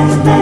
and